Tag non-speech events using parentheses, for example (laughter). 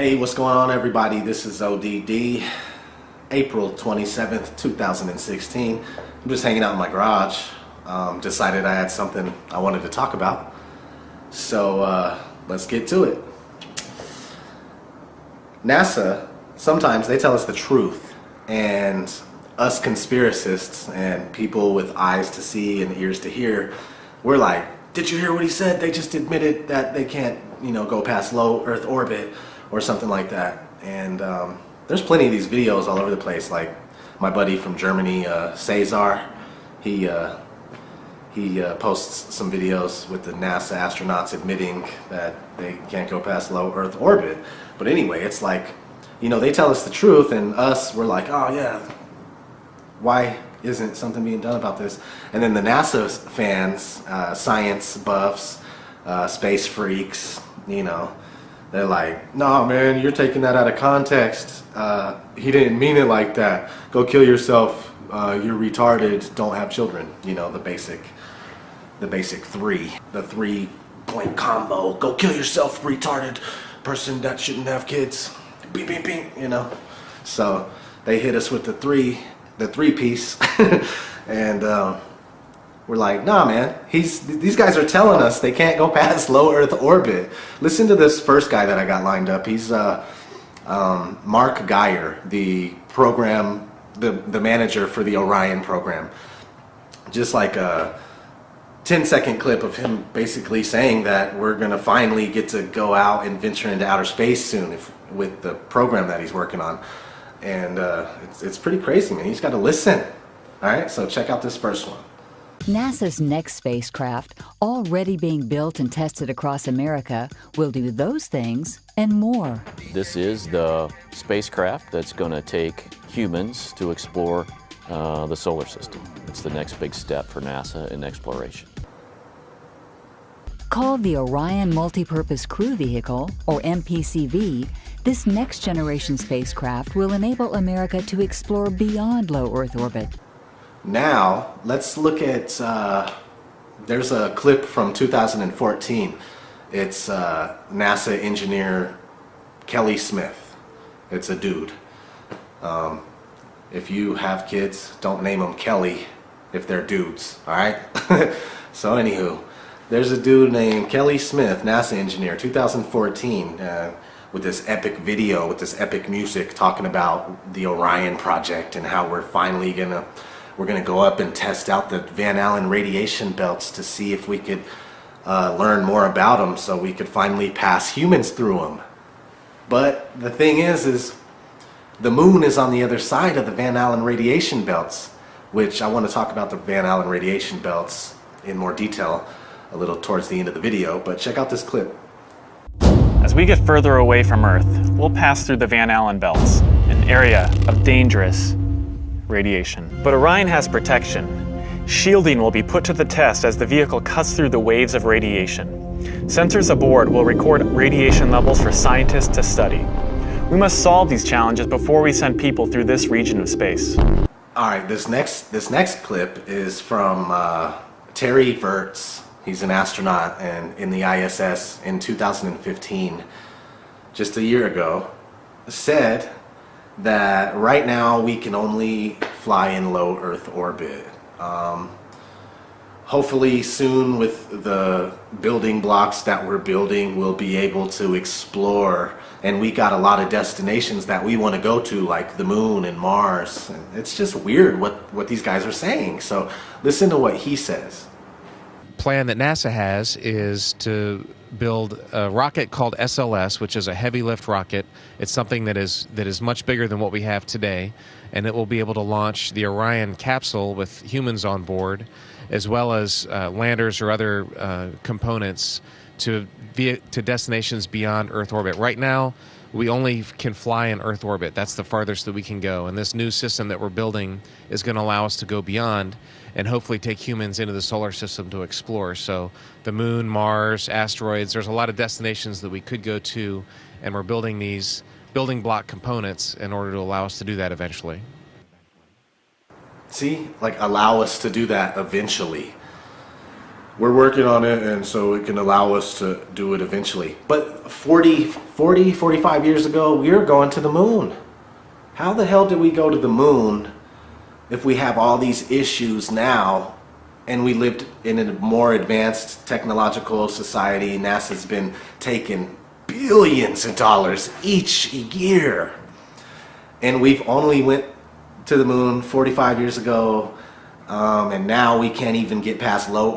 Hey, what's going on everybody? This is ODD, April 27th, 2016. I'm just hanging out in my garage. Um, decided I had something I wanted to talk about. So uh, let's get to it. NASA, sometimes they tell us the truth and us conspiracists and people with eyes to see and ears to hear, we're like, did you hear what he said? They just admitted that they can't, you know, go past low Earth orbit or something like that. And um, there's plenty of these videos all over the place. Like my buddy from Germany, uh, Cesar, he uh, he uh, posts some videos with the NASA astronauts admitting that they can't go past low Earth orbit. But anyway, it's like, you know, they tell us the truth, and us, we're like, oh yeah, why isn't something being done about this? And then the NASA fans, uh, science buffs, uh, space freaks, you know, they're like, no man, you're taking that out of context. Uh, he didn't mean it like that. Go kill yourself. Uh, you're retarded. Don't have children. You know, the basic, the basic three, the three point combo. Go kill yourself, retarded person that shouldn't have kids. Beep, beep, beep, you know. So they hit us with the three, the three piece. (laughs) and, um, we're like, nah, man. He's these guys are telling us they can't go (laughs) past low Earth orbit. Listen to this first guy that I got lined up. He's uh, um, Mark Geyer, the program, the the manager for the Orion program. Just like a 10 second clip of him basically saying that we're gonna finally get to go out and venture into outer space soon if, with the program that he's working on. And uh, it's, it's pretty crazy, man. He's got to listen. All right, so check out this first one. NASA's next spacecraft, already being built and tested across America, will do those things and more. This is the spacecraft that's going to take humans to explore uh, the solar system. It's the next big step for NASA in exploration. Called the Orion Multipurpose Crew Vehicle, or MPCV, this next generation spacecraft will enable America to explore beyond low Earth orbit now, let's look at, uh, there's a clip from 2014. It's uh, NASA engineer Kelly Smith. It's a dude. Um, if you have kids, don't name them Kelly if they're dudes, alright? (laughs) so anywho, there's a dude named Kelly Smith, NASA engineer, 2014, uh, with this epic video, with this epic music talking about the Orion project and how we're finally gonna we're going to go up and test out the Van Allen radiation belts to see if we could uh, learn more about them so we could finally pass humans through them. But the thing is, is the moon is on the other side of the Van Allen radiation belts, which I want to talk about the Van Allen radiation belts in more detail a little towards the end of the video, but check out this clip. As we get further away from Earth, we'll pass through the Van Allen belts, an area of dangerous radiation. But Orion has protection. Shielding will be put to the test as the vehicle cuts through the waves of radiation. Sensors aboard will record radiation levels for scientists to study. We must solve these challenges before we send people through this region of space. All right, this next this next clip is from uh, Terry Virts. He's an astronaut and in the ISS in 2015, just a year ago, said that right now we can only fly in low Earth orbit. Um, hopefully soon with the building blocks that we're building we'll be able to explore. And we got a lot of destinations that we want to go to like the moon and Mars. And it's just weird what what these guys are saying. So listen to what he says plan that NASA has is to build a rocket called SLS, which is a heavy lift rocket. It's something that is that is much bigger than what we have today, and it will be able to launch the Orion capsule with humans on board, as well as uh, landers or other uh, components to via, to destinations beyond Earth orbit. Right now, we only can fly in Earth orbit. That's the farthest that we can go. And this new system that we're building is going to allow us to go beyond and hopefully take humans into the solar system to explore. So the moon, Mars, asteroids, there's a lot of destinations that we could go to, and we're building these building block components in order to allow us to do that eventually. See, like allow us to do that eventually. We're working on it and so it can allow us to do it eventually. But 40, 40, 45 years ago, we were going to the moon. How the hell did we go to the moon if we have all these issues now and we lived in a more advanced technological society? NASA's been taking billions of dollars each year. And we've only went to the moon 45 years ago um, and now we can't even get past low